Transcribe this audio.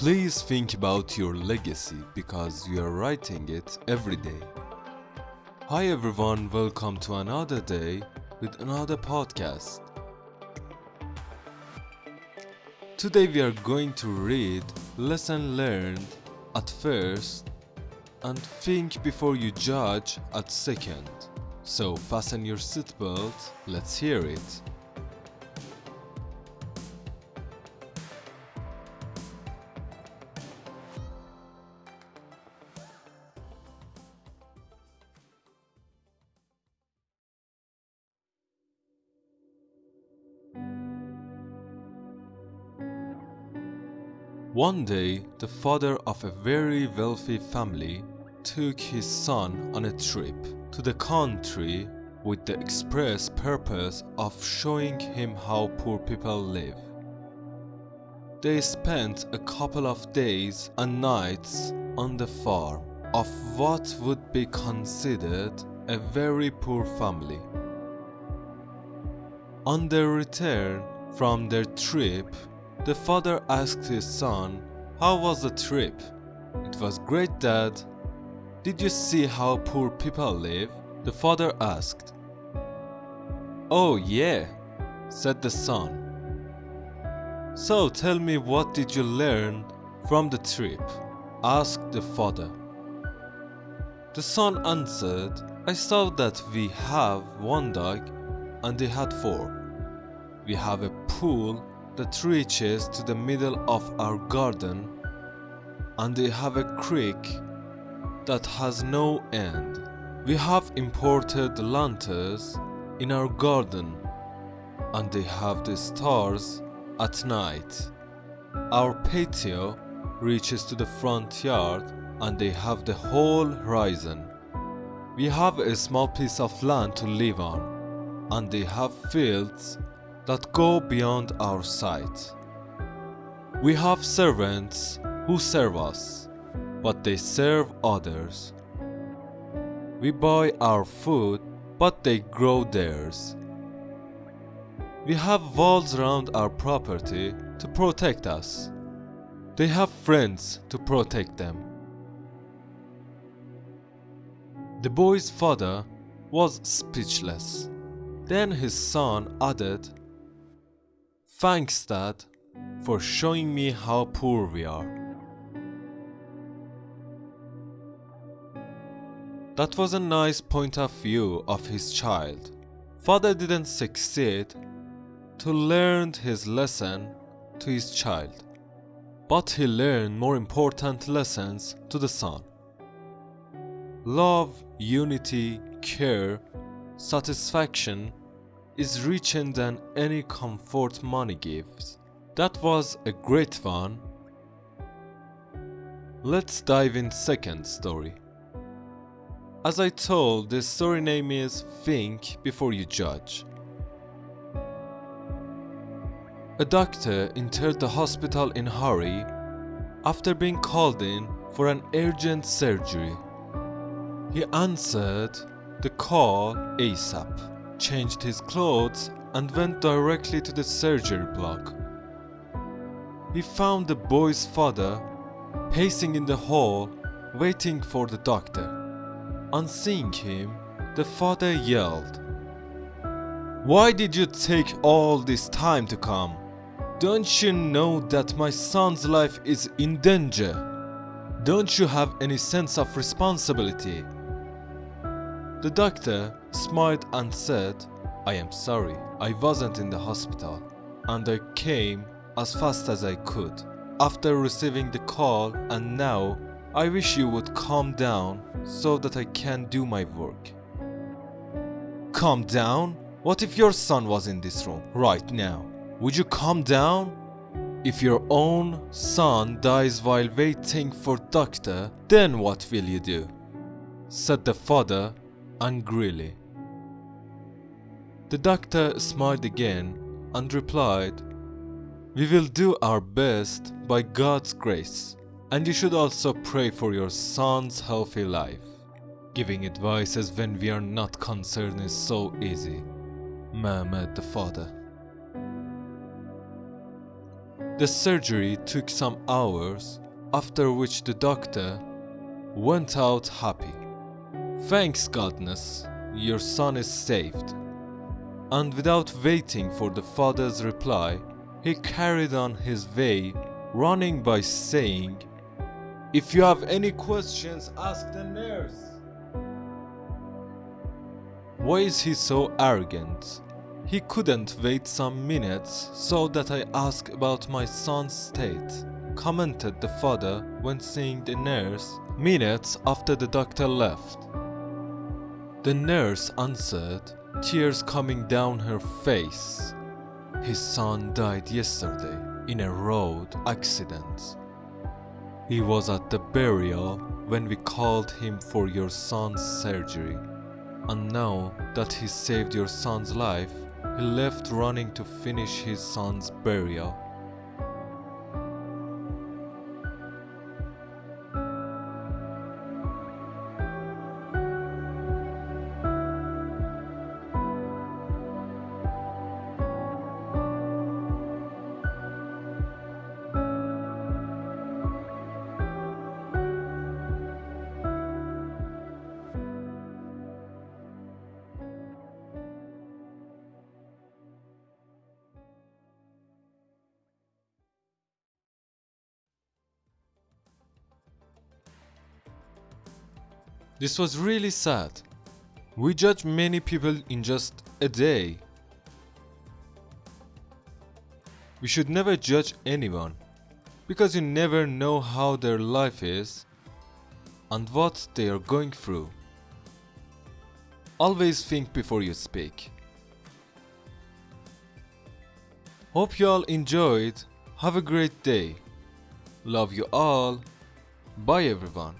Please think about your legacy because you are writing it every day. Hi everyone, welcome to another day with another podcast. Today we are going to read lesson learned at first and think before you judge at second. So fasten your seatbelt, let's hear it. One day, the father of a very wealthy family took his son on a trip to the country with the express purpose of showing him how poor people live. They spent a couple of days and nights on the farm of what would be considered a very poor family. On their return from their trip, the father asked his son, How was the trip? It was great, Dad. Did you see how poor people live? The father asked. Oh, yeah, said the son. So tell me what did you learn from the trip? asked the father. The son answered, I saw that we have one dog and they had four. We have a pool that reaches to the middle of our garden and they have a creek that has no end. We have imported lanterns in our garden and they have the stars at night. Our patio reaches to the front yard and they have the whole horizon. We have a small piece of land to live on and they have fields that go beyond our sight. We have servants who serve us, but they serve others. We buy our food, but they grow theirs. We have walls around our property to protect us. They have friends to protect them. The boy's father was speechless. Then his son added, Thanks, Dad, for showing me how poor we are. That was a nice point of view of his child. Father didn't succeed to learn his lesson to his child, but he learned more important lessons to the son. Love, unity, care, satisfaction, is richer than any comfort money gives. That was a great one. Let's dive in second story. As I told, the story name is Think Before You Judge. A doctor entered the hospital in hurry after being called in for an urgent surgery. He answered the call ASAP changed his clothes and went directly to the surgery block. He found the boy's father pacing in the hall waiting for the doctor. On seeing him, the father yelled, Why did you take all this time to come? Don't you know that my son's life is in danger? Don't you have any sense of responsibility? The doctor smiled and said, I am sorry, I wasn't in the hospital and I came as fast as I could after receiving the call and now I wish you would calm down so that I can do my work. Calm down? What if your son was in this room right now? Would you calm down? If your own son dies while waiting for doctor, then what will you do? said the father angrily. The doctor smiled again and replied, We will do our best by God's grace, and you should also pray for your son's healthy life. Giving advices when we are not concerned is so easy, murmured the father. The surgery took some hours, after which the doctor went out happy. Thanks godness, your son is saved. And without waiting for the father's reply, he carried on his way, running by saying, If you have any questions, ask the nurse. Why is he so arrogant? He couldn't wait some minutes so that I ask about my son's state, commented the father when seeing the nurse minutes after the doctor left. The nurse answered, tears coming down her face. His son died yesterday in a road accident. He was at the burial when we called him for your son's surgery. And now that he saved your son's life, he left running to finish his son's burial. This was really sad. We judge many people in just a day. We should never judge anyone because you never know how their life is and what they are going through. Always think before you speak. Hope you all enjoyed. Have a great day. Love you all. Bye everyone.